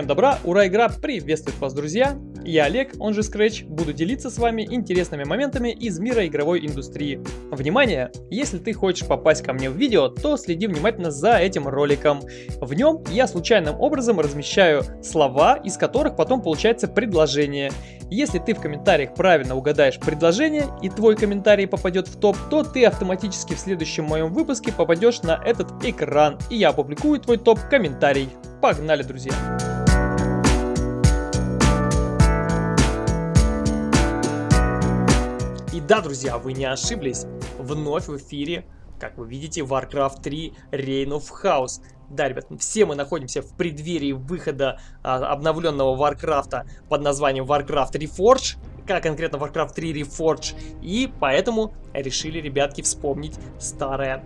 Всем добра, ура, игра приветствует вас, друзья! Я Олег, он же Scratch, буду делиться с вами интересными моментами из мира игровой индустрии. Внимание! Если ты хочешь попасть ко мне в видео, то следи внимательно за этим роликом. В нем я случайным образом размещаю слова, из которых потом получается предложение. Если ты в комментариях правильно угадаешь предложение и твой комментарий попадет в топ, то ты автоматически в следующем моем выпуске попадешь на этот экран, и я опубликую твой топ-комментарий. Погнали, друзья! Да, друзья, вы не ошиблись. Вновь в эфире, как вы видите, Warcraft 3 Reign of Chaos. Да, ребят, все мы находимся в преддверии выхода а, обновленного Warcraft под названием Warcraft Reforged как конкретно Warcraft 3 Reforged. И поэтому решили, ребятки, вспомнить старое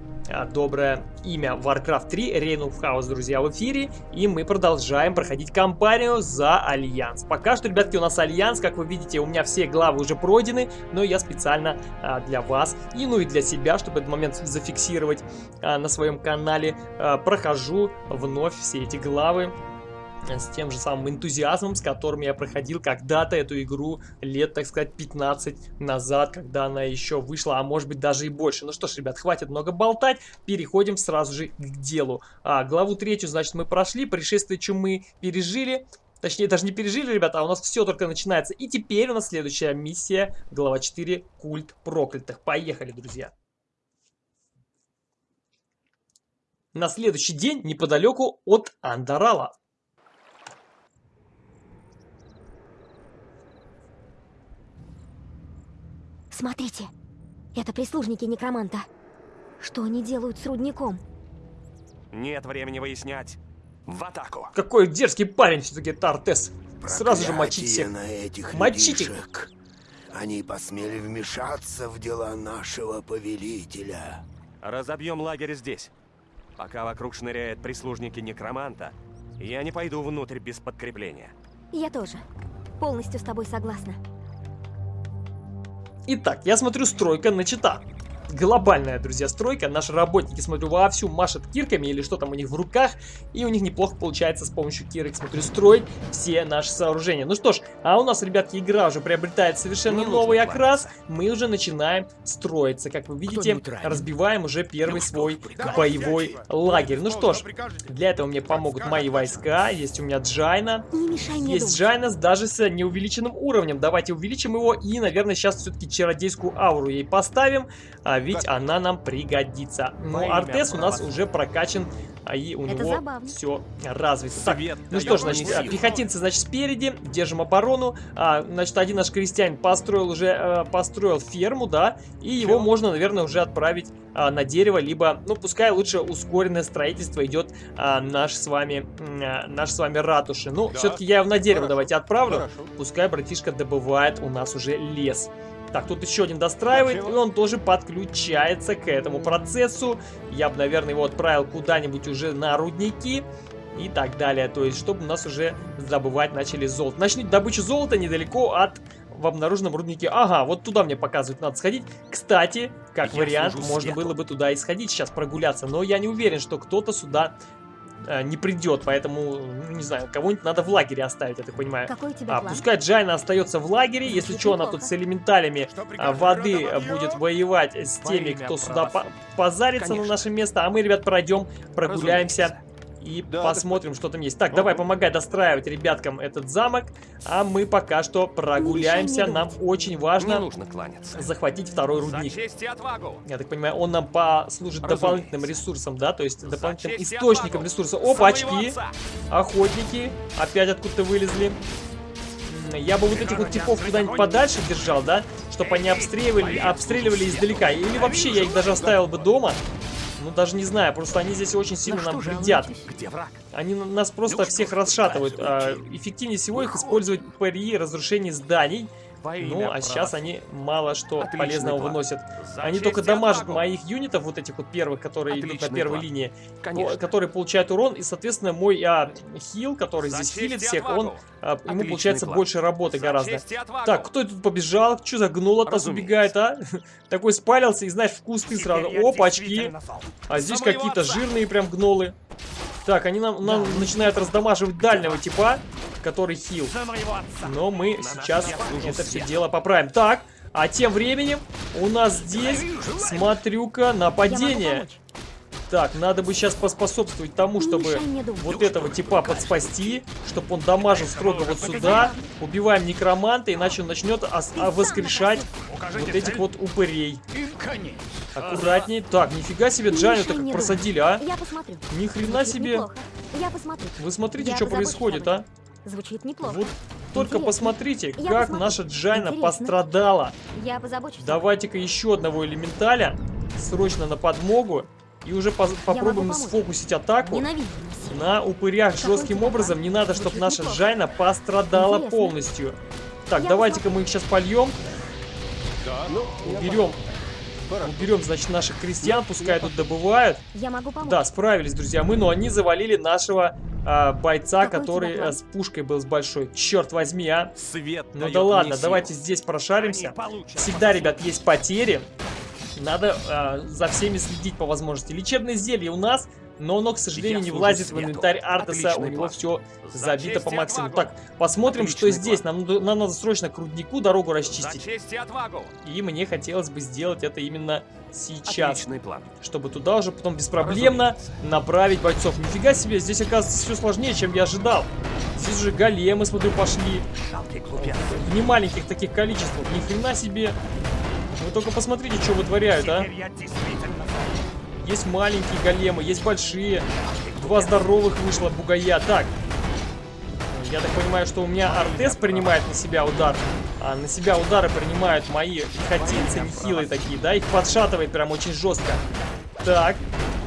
доброе имя Warcraft 3 Reign of Chaos, друзья, в эфире. И мы продолжаем проходить кампанию за Альянс. Пока что, ребятки, у нас Альянс, как вы видите, у меня все главы уже пройдены, но я специально а, для вас и ну и для себя, чтобы этот момент зафиксировать а, на своем канале, а, прохожу вновь все эти главы с тем же самым энтузиазмом, с которым я проходил когда-то эту игру лет, так сказать, 15 назад, когда она еще вышла, а может быть даже и больше. Ну что ж, ребят, хватит много болтать, переходим сразу же к делу. А, главу третью, значит, мы прошли, пришествие чумы пережили, Точнее, даже не пережили, ребята, а у нас все только начинается. И теперь у нас следующая миссия, глава 4, культ проклятых. Поехали, друзья. На следующий день неподалеку от Андарала. Смотрите, это прислужники некроманта. Что они делают с рудником? Нет времени выяснять. В атаку. Какой дерзкий парень все-таки Тартес. Сразу же мочить всех. на этих Мочить их. людишек. Они посмели вмешаться в дела нашего повелителя. Разобьем лагерь здесь. Пока вокруг шныряют прислужники некроманта, я не пойду внутрь без подкрепления. Я тоже. Полностью с тобой согласна. Итак, я смотрю, стройка начата. Глобальная, друзья, стройка. Наши работники, смотрю, вовсю машут кирками или что там у них в руках. И у них неплохо получается с помощью кирок, смотрю, строить все наши сооружения. Ну что ж, а у нас, ребятки, игра уже приобретает совершенно Не новый окрас. Мы уже начинаем строиться. Как вы видите, разбиваем уже первый свой боевой лагерь. Ну что ж, для этого мне помогут мои войска. Есть у меня Джайна. Есть. Джайна даже с неувеличенным уровнем. Давайте увеличим его и, наверное, сейчас все-таки чародейскую ауру ей поставим, а ведь она нам пригодится. Ну и Артес у нас уже прокачан, а и у него все развито. Так, ну что ж, значит, силу. пехотинцы, значит, спереди, держим оборону. А, значит, один наш крестьянин построил уже, э, построил ферму, да, и его можно, наверное, уже отправить а, на дерево, либо, ну, пускай лучше ускоренное строительство идет а, наш с вами, а, наш с вами ратуши. Ну, Да. все-таки я его на дерево Хорошо. давайте отправлю. Хорошо. Пускай братишка добывает у нас уже лес. Так, тут еще один достраивает, и он тоже подключается к этому процессу. Я бы, наверное, его отправил куда-нибудь уже на рудники и так далее. То есть, чтобы у нас уже добывать начали золото. Начнут добычу золота недалеко от в обнаруженном руднике. Ага, вот туда мне показывают, надо сходить. Кстати, как Я вариант, можно свету. было бы туда и сходить сейчас прогуляться. Но я не уверен, что кто-то сюда э, не придет. Поэтому, ну, не знаю, кого-нибудь надо в лагере оставить, я так понимаю. Какой у тебя А, план? пускай Джайна остается в лагере, если Звучит что, она тут с элементалями а, прикажете, воды будет воевать с теми, кто сюда по- позарится на Конечно. наше место, а мы, ребят, пройдем, прогуляемся Разумеется. И Да, посмотрим, что там есть. Так, давай, помогай достраивать ребяткам этот замок, а мы пока что прогуляемся, нам очень важно нужно кланяться. захватить второй За рудник. честь и отвагу. Я так понимаю, он нам послужит Разумеется. дополнительным ресурсом, да, то есть дополнительным источником ресурса. Опа, очки! отца. Охотники опять откуда-то вылезли. Я бы вот этих вот типов куда-нибудь подальше держал, да? Чтобы они обстреливали, обстреливали издалека. Или вообще я их даже оставил бы дома. Ну, даже не знаю, просто они здесь очень сильно На нам вредят. Где враг? Они на- нас просто Ну, всех расшатывают. А, эффективнее всего их использовать при разрушении зданий. Ну, а сейчас они мало что Отличный полезного план. выносят. За Они только дамажат отвагу. моих юнитов, вот этих вот первых, которые идут на Отличный первой план. линии, Конечно. которые получают урон, и, соответственно, мой а, хил, который За здесь хилит всех, он, а, ему Отличный получается план. больше работы За гораздо. Так, кто тут побежал? Что за гнул от нас убегает, а? Такой спалился и, знаешь, в кусты сразу. Опачки. А здесь какие-то жирные прям гнолы. Так, они нам, нам начинают раздамаживать дальнего типа, который хил. Но мы сейчас это все дело поправим. Так, а тем временем у нас здесь, смотрю-ка, нападение. Так, надо бы сейчас поспособствовать тому, чтобы вот этого типа подспасти, чтобы он дамажил строго вот сюда. Убиваем некроманта, иначе он начнет а, воскрешать вот этих вот упырей. Аккуратней. Так, нифига себе, Джаню так как просадили, а? Я посмотрю. Ни хрена себе. Вы смотрите, что происходит, а? Звучит неплохо. Вот только Интересно. посмотрите, Я как посмотрю. наша Джайна Интересно. пострадала. Давайте-ка еще одного элементаля. Срочно на подмогу. И уже поз- попробуем сфокусить атаку на упырях жестким образом. Не надо, чтобы наша. Джайна пострадала Интересно. полностью. Так, давайте-ка мы их сейчас польем. Да, ну, Уберем, уберем, значит, наших крестьян. Пускай тут добывают. Я могу помочь. Да, справились, друзья мы, но они завалили нашего а, бойца, Какой который а, с пушкой был с большой. Черт возьми, а. Свет Ну да ладно, давайте здесь прошаримся. Всегда, по ребят, есть потери. Надо а, за всеми следить по возможности. Лечебное зелье у нас, но оно, к сожалению, Я не влазит в свету. инвентарь Артеса. У него план. все За забито по максимуму. Так, посмотрим, что Отличный здесь. Нам, надо- нам надо срочно к руднику дорогу расчистить. и! И мне хотелось бы сделать это именно сейчас. Отличный план. Чтобы туда уже потом беспроблемно направить бойцов. Нифига себе, здесь оказывается все сложнее, чем я ожидал. Здесь уже големы, смотрю, пошли. В немаленьких таких количествах. Ни хрена себе. Вы только посмотрите, что вытворяют, а. Есть маленькие големы, есть большие. Два здоровых вышло бугая. Так. Я так понимаю, что у меня Артес принимает на себя удар. А на себя удары принимают мои пехотинцы нехилые такие, да? Их подшатывает прям очень жестко. Так.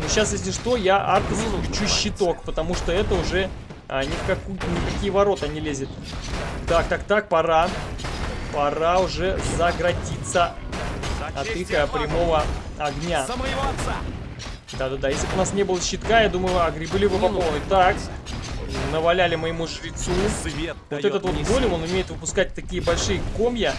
Ну сейчас, если что, я Артес включу щиток, потому что это уже а, ни, в какую, ни в какие ворота не лезет. Так, так, так, пора. Пора уже заградиться Отвагу. прямого огня. Да-да-да, если бы у нас не было щитка, я думаю, огребли бы по полной. Так, наваляли моему жрецу. Свет Вот этот вот голем, он умеет выпускать такие большие комья,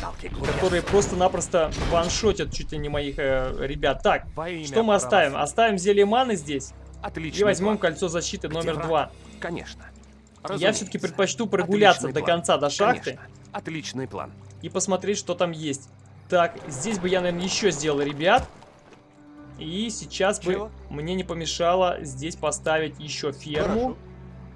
которые просто-напросто ваншотят чуть ли не моих э, ребят. Так, что мы оставим? Оставим зелье маны здесь Отличный и возьмем кольцо защиты номер два. Конечно. Я Разумеется. все-таки предпочту прогуляться Отличный до конца, до шахты Конечно. Отличный план. и посмотреть, что там есть. Так, здесь бы я, наверное, еще сделал, ребят. И сейчас бы Чего? мне не помешало здесь поставить еще ферму.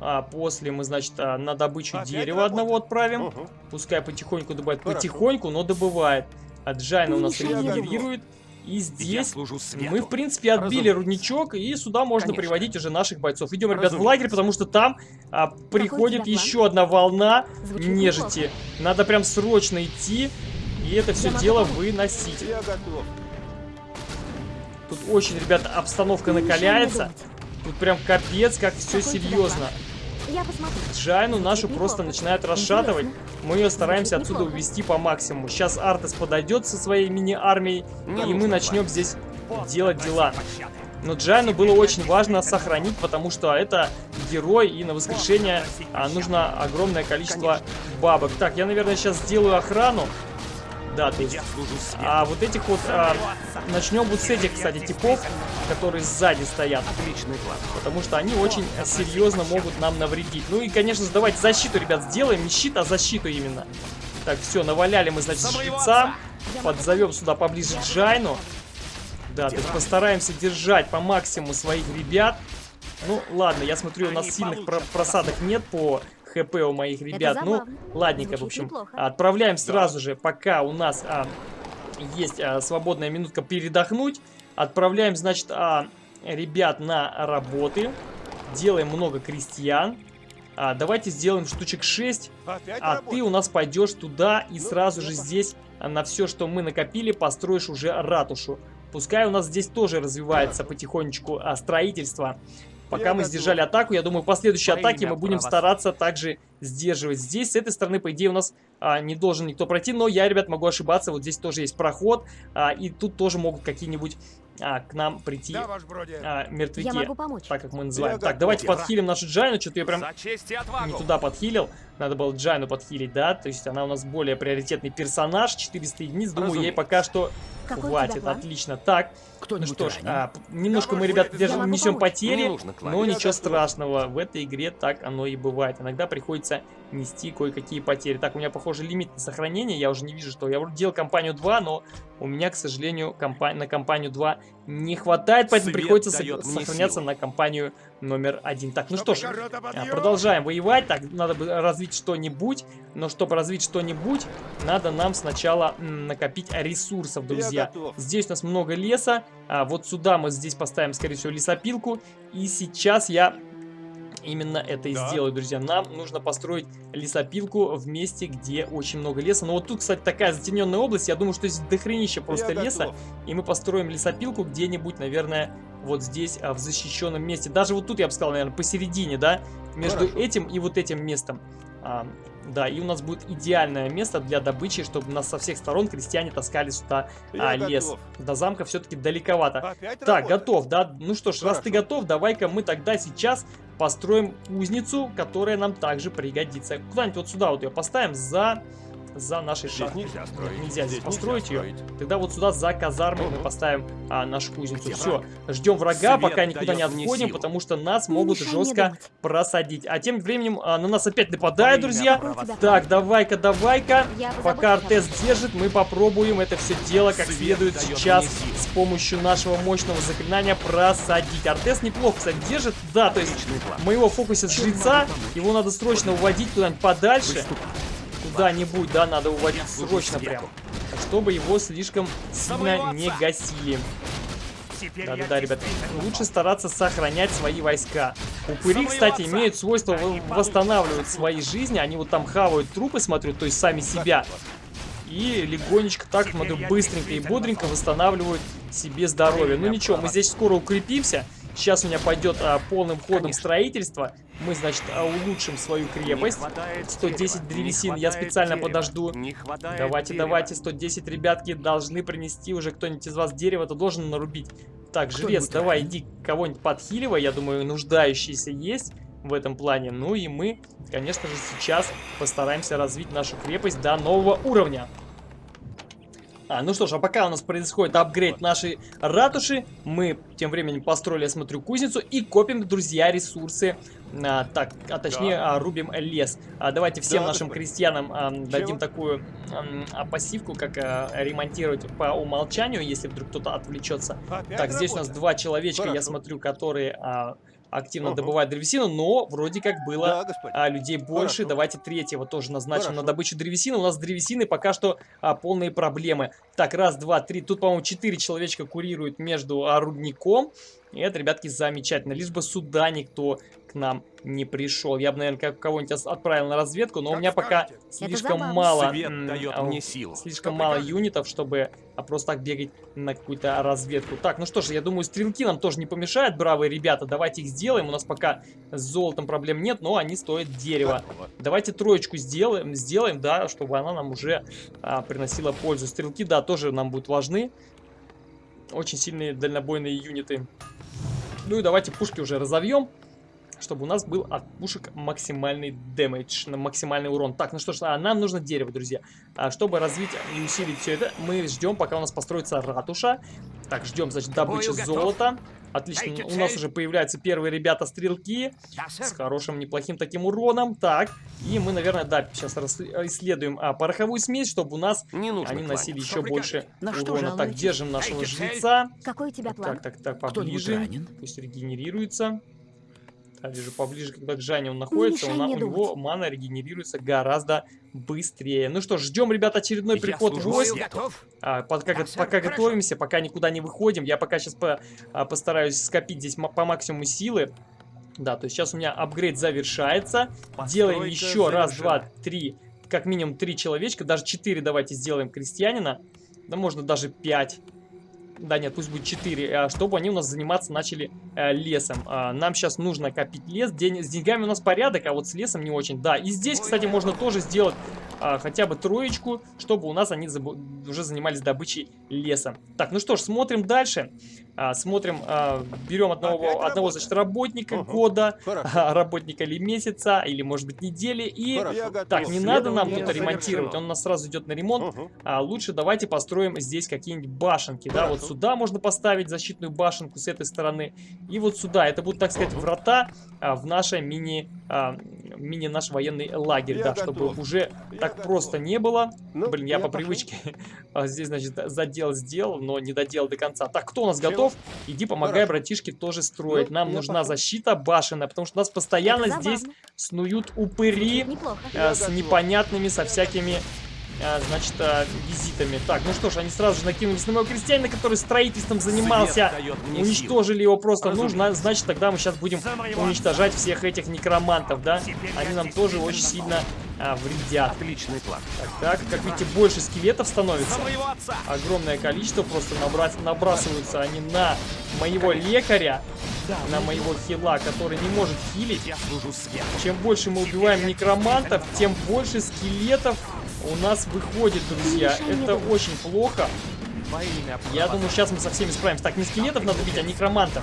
А после мы, значит, а, на добычу Опять дерева одного отправим. Угу. Пускай потихоньку добывает. Хорошо. Потихоньку, но добывает. А Джайна у нас регенерирует. И здесь мы, в принципе, отбили Разумеется. рудничок, и сюда можно Конечно. приводить уже наших бойцов. Идем, ребят, в лагерь, потому что там а, приходит еще одна волна Звучит нежити. Надо прям срочно идти и это все дело выносить. Я готов. Тут очень, ребята, обстановка накаляется. Тут прям капец, как все серьезно. Джайну нашу просто начинают расшатывать. Мы ее стараемся отсюда увести по максимуму. Сейчас Артес подойдет со своей мини-армией, и мы начнем здесь делать дела. Но Джайну было очень важно сохранить, потому что это герой, и на воскрешение а, нужно огромное количество бабок. Так, я, наверное, сейчас сделаю охрану. Да, то свету. А вот этих вот... А, начнем вот с этих, кстати, типов, которые сзади стоят. Отличный план. Потому что они очень серьезно могут нам навредить. Ну и, конечно же, давайте защиту, ребят, сделаем. Не щит, а защиту именно. Так, все, наваляли мы, значит, отца. Подзовем сюда поближе Джайну. Да, то есть постараемся держать по максимуму своих ребят. Ну, ладно, я смотрю, у нас сильных про- просадок нет по хп у моих ребят. Ну, ладненько, в общем. неплохо. Отправляем сразу же, пока у нас а, есть а, свободная минутка передохнуть. Отправляем, значит, а, ребят на работы. Делаем много крестьян. А, давайте сделаем штучек 6. Опять А работа? ты у нас пойдешь туда и Ну, сразу я же здесь а, на все, что мы накопили, построишь уже ратушу. Пускай у нас здесь тоже развивается потихонечку а, строительство. Пока мы сдержали атаку, я думаю, последующие Во атаки имя мы будем стараться также сдерживать. Здесь, с этой стороны, по идее, у нас а, не должен никто пройти, но я, ребят, могу ошибаться. Вот здесь тоже есть проход, а, и тут тоже могут какие-нибудь а, к нам прийти Да, а, мертвяки. Я могу помочь. Так как мы называем. Я Так, давайте подхилим нашу Джайну. Что-то я прям не туда подхилил. Надо было Джайну подхилить, да? То есть она у нас более приоритетный персонаж. 400 единиц. Думаю, ей Разумеется. пока что Какой Хватит, отлично. Так, ну Кто-нибудь что ж, а, немножко мы, Я ребят, могу держим, помочь. несем Не потери, нужно но Я ничего страшного. В этой игре так оно и бывает. Иногда приходится нести кое-какие потери. Так, у меня, похоже, лимит на сохранение. Я уже не вижу, что я делал компанию 2, но у меня, к сожалению, компа- на компанию 2 не хватает, поэтому Свет приходится сохраняться силу. на компанию номер один. Так, ну что ж, Огорода а! Продолжаем воевать. Так, надо бы развить что-нибудь. Но чтобы развить что-нибудь, надо нам сначала накопить ресурсов, друзья. Здесь у нас много леса. А вот сюда мы здесь поставим, скорее всего, лесопилку. И сейчас я именно это и Да. сделаю, друзья. Нам нужно построить лесопилку в месте, где очень много леса. Но вот тут, кстати, такая затененная область. Я думаю, что здесь дохренище просто Я леса. готов. И мы построим лесопилку где-нибудь, наверное, вот здесь, а, в защищенном месте. Даже вот тут, я бы сказал, наверное, посередине, да? Между Хорошо. этим и вот этим местом. А, да, и у нас будет идеальное место для добычи, чтобы нас со всех сторон крестьяне таскали сюда Я а, лес. готов. До замка все-таки далековато. Опять Так, готов, да? Ну что ж, раз ты Хорошо. готов, давай-ка мы тогда сейчас построим кузницу, которая нам также пригодится. Куда-нибудь вот сюда вот ее поставим за, за нашей Здесь шахтой. нельзя строить. Нельзя здесь Здесь построить нельзя ее. строить. Тогда вот сюда за казармой мы поставим а, нашу кузницу. Где Все, враг? ждем врага, Свет пока никуда не отходим, силу. потому что нас Не могут жестко просадить. А тем временем а, на нас опять нападают, Время друзья. Так, давай-ка, давай-ка. Пока Артес держит, мы попробуем это все дело как Свет следует сейчас с помощью нашего мощного заклинания просадить. Артес неплохо, кстати, держит. Да, то есть Отличный план. моего фокуса жреца, его надо срочно уводить куда-нибудь подальше. Куда-нибудь, да, надо уводить срочно прям. Чтобы его слишком сильно не гасили. Теперь Да, я да, да, ребят. Лучше стараться сохранять свои войска. Упыри, кстати, имеют свойство восстанавливать свои жизни. Они вот там хавают трупы, смотрю, то есть сами себя. И легонечко так, смотрю, быстренько и бодренько восстанавливают себе здоровье. Ну ничего, мы здесь скоро укрепимся. Сейчас у меня пойдет а, полным ходом Конечно. строительство. Мы, значит, а, улучшим свою крепость. Не хватает 110 дерева, древесин я специально дерева, подожду. Давайте, дерева. давайте, 110, ребятки, должны принести уже кто-нибудь из вас дерево-то должен нарубить. Так, жрец, Кто-нибудь давай, ранен? иди кого-нибудь подхиливай, я думаю, нуждающиеся есть в этом плане. Ну и мы, конечно же, сейчас постараемся развить нашу крепость до нового уровня. А, ну что ж, а пока у нас происходит апгрейд нашей ратуши, мы тем временем построили, я смотрю, кузницу и копим, друзья, ресурсы. А, так, а точнее, а, рубим лес. А, давайте всем нашим крестьянам а, дадим такую а, пассивку, как а, ремонтировать по умолчанию, если вдруг кто-то отвлечется. Опять Так, здесь у нас два человечка, я Хорошо. смотрю, которые а, активно Ага. добывают древесину, но вроде как было Да, господин. а, людей больше. Хорошо. Давайте третьего тоже назначим Хорошо. на добычу древесины. У нас с древесиной пока что а, полные проблемы. Так, раз, два, три. Тут, по-моему, четыре человечка курируют между а, рудником. И это, ребятки, замечательно. Лишь бы сюда никто к нам не пришел. Я бы, наверное, как- кого-нибудь отправил на разведку, но у Как меня пока скажете. слишком забавно. мало... Свет дает а, мне силу. Слишком Что мало прикажете? юнитов, чтобы а, просто так бегать на какую-то разведку. Так, ну что ж, я думаю, стрелки нам тоже не помешают, бравые ребята. Давайте их сделаем. У нас пока с золотом проблем нет, но они стоят дерева. Давайте троечку сделаем, сделаем, да, чтобы она нам уже а, приносила пользу. Стрелки, да, тоже нам будут важны. Очень сильные дальнобойные юниты. Ну и давайте пушки уже разовьем, чтобы у нас был от пушек максимальный дэмэдж, на максимальный урон. Так, ну что ж, а нам нужно дерево, друзья. А, чтобы развить и усилить все это, мы ждем, пока у нас построится ратуша. Так, ждем, значит, добычи бою золота. Отлично, у нас уже появляются первые ребята-стрелки. С хорошим, неплохим таким уроном. Так, и мы, наверное, да, сейчас исследуем а, пороховую смесь, чтобы у нас Не нужно они носили кланяться. еще больше что урона. Так, держим нашего жреца. Какой у тебя план? Так, так, так, поближе. Пусть регенерируется. Да, вижу поближе, когда к Жанне он находится, мешай у, него думать. мана регенерируется гораздо быстрее. Ну что ж, ждем, ребят, очередной Я приход свету. Готов? А, пока Да, сэр, пока хорошо. готовимся, пока никуда не выходим. Я пока сейчас по, а, постараюсь скопить здесь по максимуму силы. Да, то есть сейчас у меня апгрейд завершается. Делаем Постройка еще раз, завершена. два, три, как минимум три человечка. Даже четыре давайте сделаем крестьянина. Да можно даже пять. Да нет, пусть будет 4, чтобы они у нас заниматься начали э, лесом. А, нам сейчас нужно копить лес, День, с деньгами у нас порядок, а вот с лесом не очень. Да, и здесь, кстати, можно тоже сделать а, хотя бы троечку, чтобы у нас они уже занимались добычей леса. Так, ну что ж, смотрим дальше. А, смотрим, берем одного, одного значит, работника угу. года, а, работника или месяца, или может быть недели. И так, не надо нам тут ремонтировать, он у нас сразу идет на ремонт. Угу. Лучше давайте построим здесь какие-нибудь башенки. Да, вот сюда можно поставить защитную башенку с этой стороны. И вот сюда. Это будут, так сказать, врата а, в наше мини, а, мини наш военный лагерь. Я да, готов. чтобы уже я так готов. просто не было. Ну, Блин, я, я по пошел. привычке здесь, значит, задел сделал, но не доделал до конца. Так, кто у нас Чего? готов? Иди помогай Хорошо. братишке тоже строить. Ну, Нам нужна пошел. защита башенная, потому что у нас постоянно здесь снуют упыри э, с непонятными, со всякими а, значит, а, визитами. Так, ну что ж, они сразу же накинулись на моего крестьянина, который строительством занимался. Уничтожили сил. его просто Разумеется. нужно. Значит, тогда мы сейчас будем уничтожать всех этих некромантов, да? Они нам тоже очень сильно а, вредят. Отличный план. Так, так, как видите, больше скелетов становится. Огромное количество просто набрать, набрасываются они на моего лекаря. На моего хила, который не может хилить. Чем больше мы убиваем некромантов, тем больше скелетов у нас выходит, друзья. Это очень плохо. Я думаю, сейчас мы со всеми справимся. Так, не скелетов надо бить, а некромантов.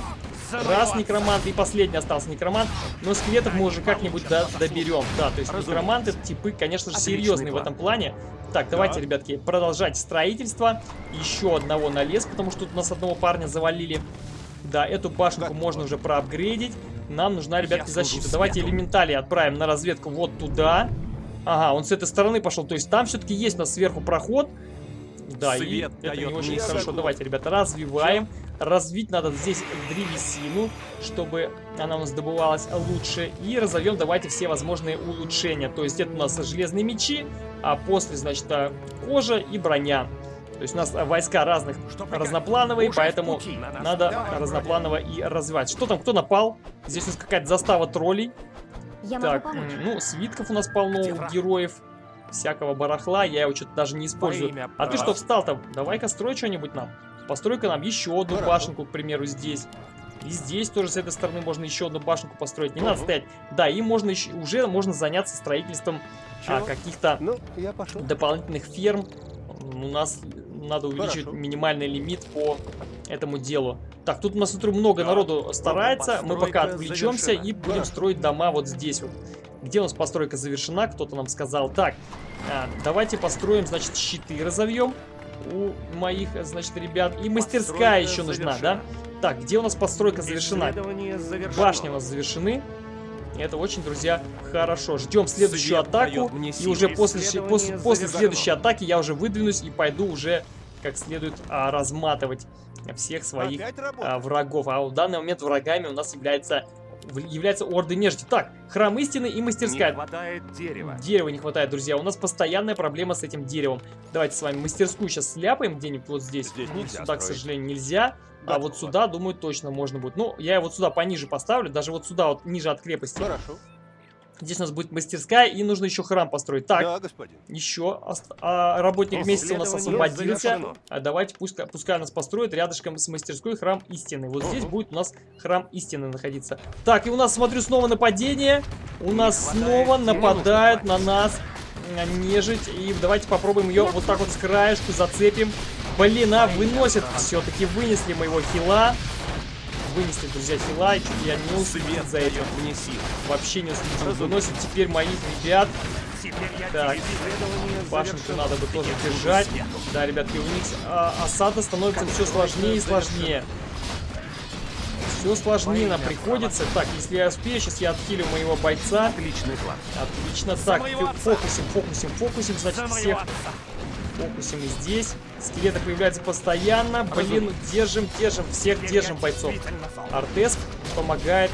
Раз некромант и последний остался некромант. Но скелетов мы уже как-нибудь до доберем. Да, то есть некроманты типы, конечно же, серьезные в этом плане. Так, давайте, ребятки, продолжать строительство. Еще одного на лес, потому что тут у нас одного парня завалили. Да, эту башенку можно уже проапгрейдить. Нам нужна, ребятки, защита. Давайте элементали отправим на разведку вот туда. Ага, он с этой стороны пошел. То есть там все-таки есть у нас сверху проход. Да, Свет и это не очень хорошо. Готов. Давайте, ребята, развиваем. Развить надо здесь древесину, чтобы она у нас добывалась лучше. И разовьем давайте все возможные улучшения. То есть это у нас железные мечи, а после, значит, а, кожа и броня. То есть у нас войска разных, разноплановые, поэтому надо разнопланово и развивать. Что там, кто напал? Здесь у нас какая-то застава троллей. Я так, могу помочь. ну, свитков у нас полно у героев. Всякого барахла, я его что-то даже не использую. А ты что встал-то? Давай-ка строй что-нибудь нам. Построй-ка нам еще одну Хорошо. башенку, к примеру, здесь. И здесь тоже с этой стороны можно еще одну башенку построить. Не угу. надо стоять. Да, и можно еще, уже можно заняться строительством а, каких-то ну, дополнительных ферм. У нас надо увеличить Хорошо. минимальный лимит по этому делу. Так, тут у нас смотрю, много да. народу старается. Мы пока отвлечемся завершена. и будем да. строить дома вот здесь вот. Где у нас постройка завершена, кто-то нам сказал. Так, а, давайте построим, значит, щиты разовьем у моих, значит, ребят. И мастерская еще нужна, да? Так, где у нас постройка завершена? Башни у нас завершены. Это очень, друзья, хорошо. Ждем следующую Свет атаку. И уже после, после, после следующей атаки я уже выдвинусь и пойду уже как следует а, разматывать всех своих а, врагов. А в данный момент врагами у нас является является орды нежити. Так, храм истины и мастерская. Не хватает дерева. Дерева не хватает, друзья. У нас постоянная проблема с этим деревом. Давайте с вами мастерскую сейчас сляпаем где-нибудь вот здесь. здесь ну, сюда, строить. к сожалению, нельзя. Да, а вот сюда, думаю, точно можно будет. Ну, я вот сюда пониже поставлю. Даже вот сюда, вот ниже от крепости. Хорошо. Здесь у нас будет мастерская, и нужно еще храм построить. Так, да, господин. еще а, работник месяца у нас освободился. А давайте, пусть, пускай нас построит рядышком с мастерской храм истины. Вот здесь будет у нас храм истины находиться. Так, и у нас, смотрю, снова нападение. У нас снова нападают на нас нежить. И давайте попробуем ее вот так вот с краешку зацепим. Блин, а, выносит. Все-таки вынесли моего хила вынесли, друзья, хила, и чуть я не уследил за этим. Вообще не уследил. Выносит теперь моих ребят. Так, башенку надо бы тоже держать. Да, ребятки, у них а, осада становится все сложнее и сложнее. Все сложнее нам приходится. Так, если я успею, сейчас я отхилю моего бойца. Отличный план. Отлично. Так, фокусим, фокусим, фокусим, значит, всех фокусим и здесь. Скелеты появляются постоянно. Блин, держим, держим, всех держим бойцов. Артес помогает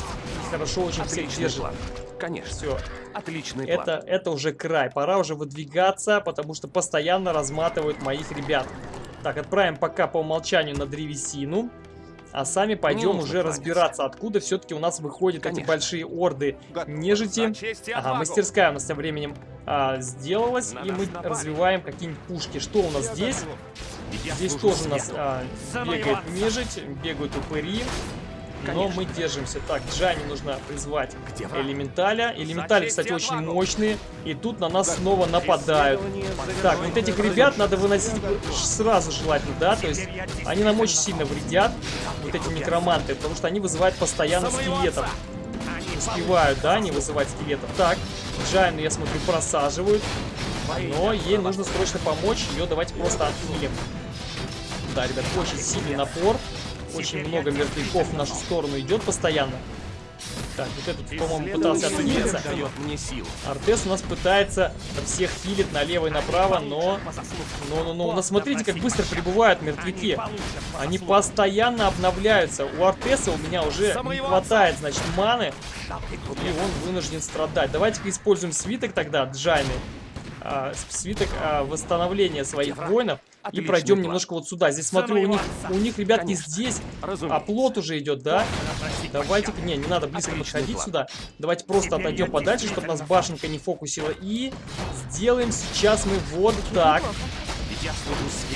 хорошо очень Отличный всех держит. План. Конечно. Все. Отличный это, план. Это уже край. Пора уже выдвигаться, потому что постоянно разматывают моих ребят. Так, отправим пока по умолчанию на древесину. А сами пойдем уже разбираться, откуда все-таки у нас выходят Конечно. эти большие орды нежити. Ага, мастерская у нас тем временем а, сделалась, Надо и мы развиваем какие-нибудь пушки. Что у нас Я здесь? Я Здесь тоже у нас а, бегает нежить, бегают упыри. Но Конечно. мы держимся. Так, Джани нужно призвать Где элементаля. Элементали, кстати, очень мощные. И тут на нас снова нападают. Так, вот этих ребят надо выносить сразу желательно, да? То есть они нам очень сильно вредят, вот эти некроманты, потому что они вызывают постоянно скелетов. Успевают, да, не вызывать скелетов. Так, Джайну, я смотрю, просаживают. Но ей нужно срочно помочь. Ее давайте просто отхилим. Да, ребят, очень сильный напор. Очень много мертвяков в нашу сторону идет постоянно. Так, вот этот, по-моему, пытался дает мне. Артес у нас пытается всех хилить налево и направо, но... Но, но, но, но смотрите, как быстро прибывают мертвяки. Они постоянно обновляются. У Артеса у меня уже не хватает, значит, маны, и он вынужден страдать. Давайте-ка используем свиток тогда, Джайны. А, свиток а, восстановления своих воинов. И Отличный пройдем план. немножко вот сюда. Здесь смотрю, у них, у них, ребятки, Конечно. здесь Разумеется. оплот уже идет, да? Давайте-ка, не, не надо близко Отличный подходить план. сюда. Давайте просто Теперь отойдем подальше, чтобы нас башенка не фокусила. И сделаем сейчас мы вот так.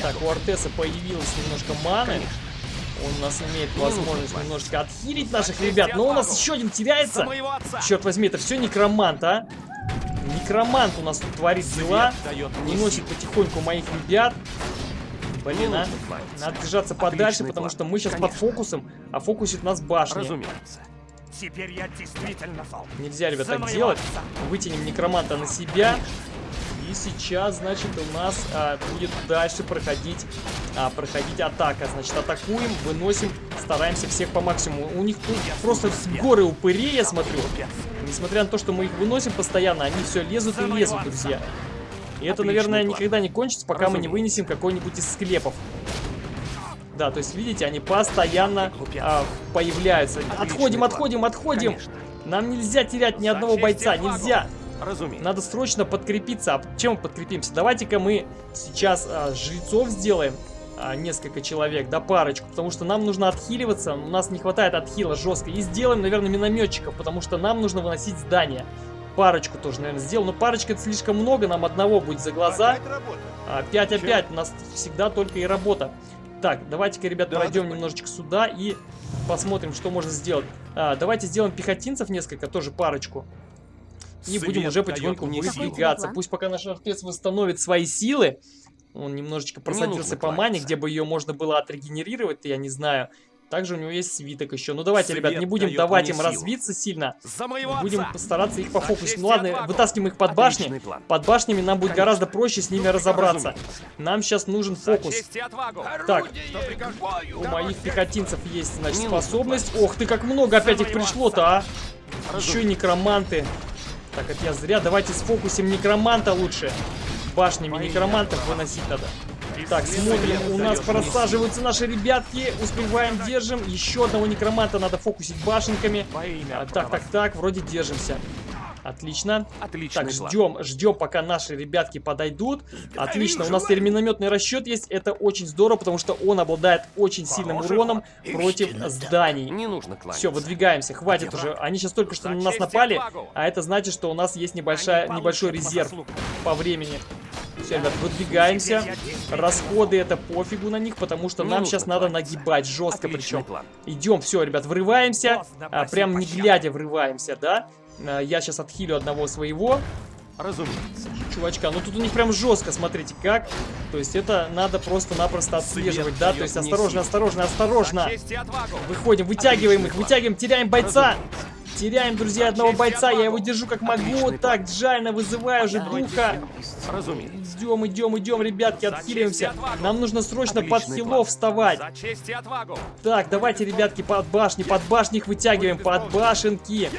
Так, у Артеса появилось немножко маны. Конечно. Он у нас имеет возможность немножечко отхилить наших ребят. Но у нас еще один теряется. Черт возьми, это все некромант, а? Некромант у нас тут творит дела. Уносит потихоньку моих ребят. Блин, а. Надо держаться подальше, потому что мы сейчас под фокусом, а фокусит нас башня. Разумеется. Теперь я действительно зол. Нельзя, ребят, так делать. Вытянем некроманта на себя. И сейчас, значит, у нас а, будет дальше проходить, а, проходить атака. Значит, атакуем, выносим, стараемся всех по максимуму. У них тут просто горы упырей, я смотрю. Несмотря на то, что мы их выносим постоянно, они все лезут и лезут, друзья. И это, наверное, никогда не кончится, пока мы не вынесем какой-нибудь из склепов. Да, то есть, видите, они постоянно а, появляются. Отходим, отходим, отходим. Нам нельзя терять ни одного бойца, нельзя. Разумеется. Надо срочно подкрепиться. А чем подкрепимся? Давайте-ка мы сейчас а, жрецов сделаем. А, несколько человек, да парочку, потому что нам нужно отхиливаться, у нас не хватает отхила жестко. И сделаем, наверное, минометчиков, потому что нам нужно выносить здание. Парочку тоже, наверное, сделал. Но парочка это слишком много, нам одного будет за глаза. А, 5 опять, у нас всегда только и работа. Так, давайте-ка, ребят, Да, пройдем немножечко сюда и посмотрим, что можно сделать. А, давайте сделаем пехотинцев несколько, тоже парочку. И Свет будем уже потихоньку выдвигаться. Пусть пока наш артец восстановит свои силы. Он немножечко просадился по мане, где бы ее можно было отрегенерировать, я не знаю. Также у него есть свиток еще. Ну давайте, ребят, Свет не будем давать им силу. развиться сильно. Будем постараться их пофокусить. Ну ладно, вытаскиваем их под башни. Под башнями нам будет Конечно. гораздо проще с ними разобраться. Разумеется. Нам сейчас нужен фокус. Так, у моих пехотинцев есть, значит, способность. Ох ты, как много опять их пришло-то, а! Еще некроманты. Так, это я зря. Давайте сфокусим некроманта лучше. Башнями некромантов выносить надо. Так, смотрим, у нас просаживаются наши ребятки. Успеваем, держим. Еще одного некроманта надо фокусить башенками. Так, так, так, вроде держимся. Отлично. Отличный Так, ждем, ждем, пока наши ребятки подойдут. Отлично, у нас теперь минометный расчет есть. Это очень здорово, потому что он обладает очень сильным уроном против зданий. Не нужно кланяться. Все, выдвигаемся, хватит уже. Они сейчас только что на нас напали, а это значит, что у нас есть небольшая, Они небольшой резерв по времени. Все, ребят, выдвигаемся. Расходы это пофигу на них, потому что Не нам нужно сейчас надо нагибать жестко Отличный причем. план. Идем, все, ребят, врываемся. А, прям не глядя врываемся, да? А, Я сейчас отхилю одного своего Разумеется. чувачка. Ну тут у них прям жестко, смотрите как. То есть это надо просто-напросто отслеживать, да? То есть осторожно, осторожно, осторожно. Выходим, вытягиваем их, вытягиваем, теряем бойца. Теряем, друзья, одного бойца. Я его держу как могу. Так, Джайна, вызываю уже духа. Разумеется. Идем, идем, идем, ребятки, отхиливаемся. Нам нужно срочно под Отличный хилов план. вставать. Так, давайте, ребятки, под башни, под башни их вытягиваем, под башенки.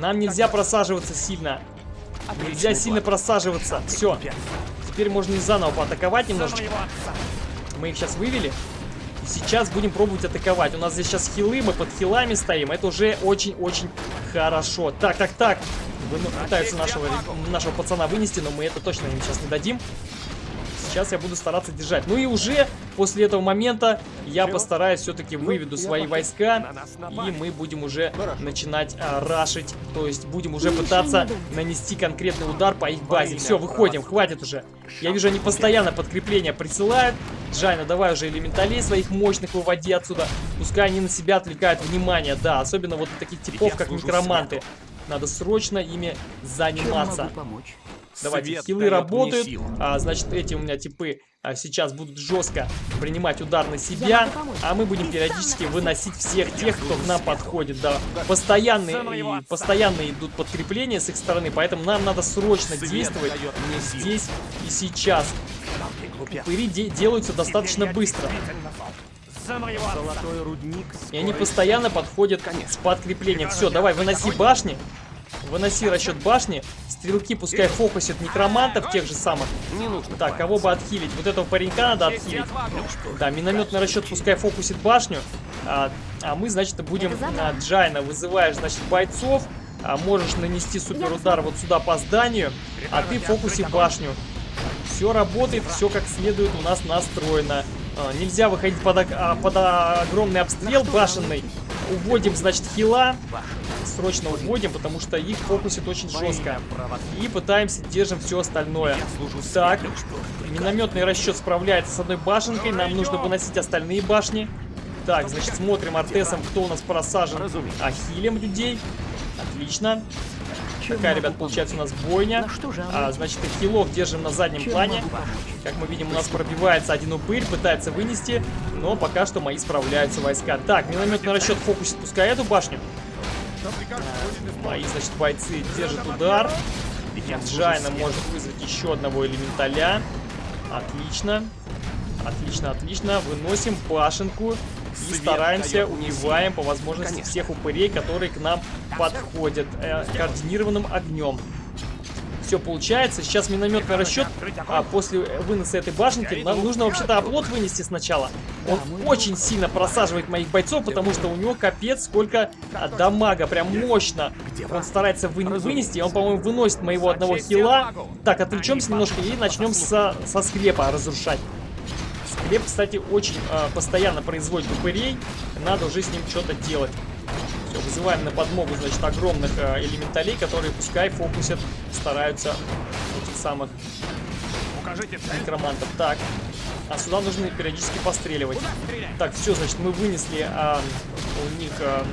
Нам нельзя просаживаться сильно. Нельзя сильно просаживаться. Все, теперь можно и заново поатаковать немножечко. Мы их сейчас вывели. И сейчас будем пробовать атаковать. У нас здесь сейчас хилы, мы под хилами стоим. Это уже очень-очень хорошо. Так, так, так. Ну, Пытаются нашего, нашего пацана вынести, но мы это точно им сейчас не дадим. Сейчас я буду стараться держать. Ну и уже после этого момента я постараюсь все-таки выведу свои войска. И мы будем уже начинать а, рашить. То есть будем уже пытаться нанести конкретный удар по их базе. Все, выходим, хватит уже. Я вижу, они постоянно подкрепления присылают. Джайна, давай уже элементалей своих мощных выводи отсюда. Пускай они на себя отвлекают внимание. Да, особенно вот таких типов, как свету. Надо срочно ими заниматься. Давайте, Свет мне работают. А, значит, эти у меня типы а, сейчас будут жестко принимать удар на себя. А мы будем периодически выносить всех тех, кто к нам подходит. Да, постоянные, постоянно идут подкрепления с их стороны. Поэтому нам надо срочно Свет действовать здесь и сейчас. Глупец. Пыри де- делаются достаточно быстро. Золотой рудник И они постоянно подходят с подкреплением. Все, давай, выноси башни. Выноси расчет башни. Стрелки пускай фокусят некромантов тех же самых. Не нужно. Так, кого бы отхилить? Вот этого паренька надо отхилить. Да, минометный расчет пускай фокусит башню. А, а мы, значит, будем а, Джайна вызываешь, значит, бойцов. А можешь нанести супер удар вот сюда по зданию, а ты фокуси башню. Все работает, все как следует у нас настроено. А, нельзя выходить под, а, под огромный обстрел башенный. Уводим, значит, хила. Срочно уводим, потому что их фокусит очень жестко. И пытаемся, держим все остальное. Так, минометный расчет справляется с одной башенкой. Нам нужно выносить остальные башни. Так, значит, смотрим Артесом, кто у нас просажен. А хилим людей. Отлично. Такая, ребят, получается у нас бойня. А, значит, и хилов держим на заднем Чем плане. Как мы видим, у нас пробивается один упырь, пытается вынести, но пока что мои справляются войска. Так, минометный расчет фокусит, пускай эту башню. Мои, значит, бойцы держат удар. Джайна может вызвать еще одного элементаля. Отлично. Отлично, отлично. Выносим башенку. И стараемся, убиваем по возможности всех упырей, которые к нам подходят э, координированным огнем. Все получается. Сейчас минометный расчет. А после выноса этой башенки нам нужно вообще-то оплот вынести сначала. Он очень сильно просаживает моих бойцов, потому что у него капец сколько а, дамага, прям мощно. Он старается вы- вынести, он, по-моему, выносит моего одного хила. Так, отвлечемся немножко и начнем со, со склепа разрушать. Склеп, кстати, очень а, постоянно производит упырей. Надо уже с ним что-то делать. Все, вызываем на подмогу, значит, огромных а, элементалей, которые пускай фокусят, стараются этих самых Укажите цель. некромантов. Так, а сюда нужно периодически постреливать. Так, все, значит, мы вынесли а, у них а,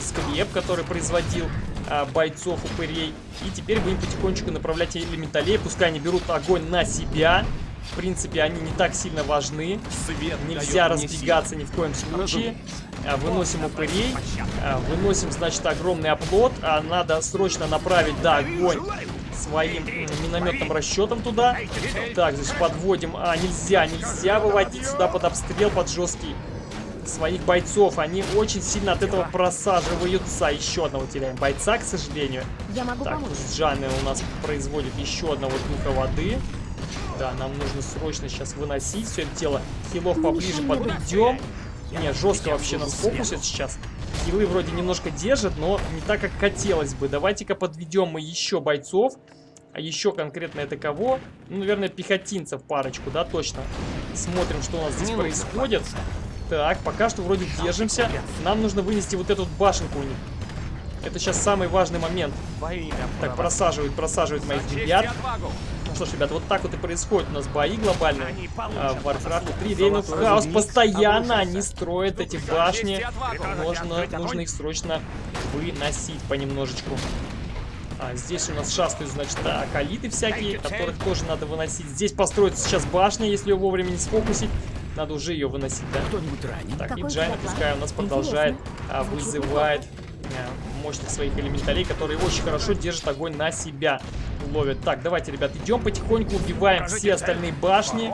склеп, который производил а, бойцов упырей. И теперь будем потихонечку направлять элементалей. Пускай они берут огонь на себя. В принципе, они не так сильно важны. Свет Нельзя разбегаться ни в коем случае. А, Выносим упырей. А, Выносим, значит, огромный оплот. А, Надо срочно направить, да, огонь своим минометным расчетом туда. Так, значит, подводим. А, нельзя, нельзя выводить сюда под обстрел, под жесткий своих бойцов. Они очень сильно от этого просаживаются. Еще одного теряем бойца, к сожалению. Я могу Так, помочь. Джаны у нас производит еще одного духа воды. Да, нам нужно срочно сейчас выносить все это дело. Хилов поближе подведем. Не, жестко вообще нас фокусит сейчас. Хилы вроде немножко держат, но не так, как хотелось бы. Давайте-ка подведем мы еще бойцов. А еще конкретно это кого? Ну, наверное, пехотинцев парочку, да, точно. Смотрим, что у нас здесь происходит. Так, пока что вроде держимся. Нам нужно вынести вот эту башенку у них. Это сейчас самый важный момент. Так, просаживают, просаживают моих ребят. Что ж, ребят, вот так вот и происходит у нас бои глобальные. А, В Warcraft 3 по Reign of заслугам. Chaos Разумеется, постоянно они строят эти башни. отвагу. Нужно, их срочно выносить понемножечку. А здесь у нас шастают, значит, акалиты всякие, которых тоже надо выносить. Здесь построится сейчас башня, если ее вовремя не сфокусить. Надо уже ее выносить, да? Кто-нибудь ранен? Так, и Джайна пускай у нас продолжает, а, вызывает а, мощных своих элементалей, которые очень хорошо держат огонь на себя. Ловят. Так, давайте, ребят, идем потихоньку, убиваем Покажите все цель. остальные башни.